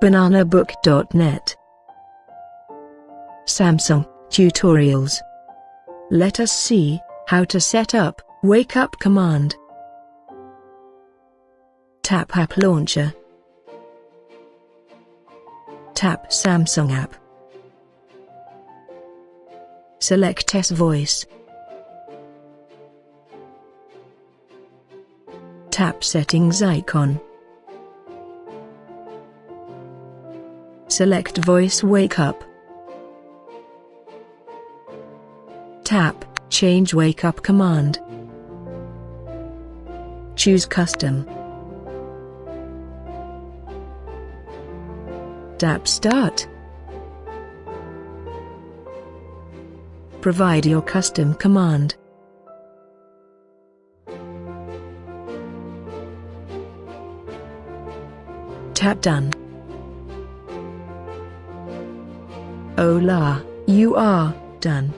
bananabook.net Samsung Tutorials Let us see how to set up Wake Up command. Tap App Launcher Tap Samsung app. Select S Voice. Tap Settings icon. Select Voice Wake Up. Tap Change Wake Up command. Choose Custom. Tap Start. Provide your custom command. Tap Done. Hola, you are done.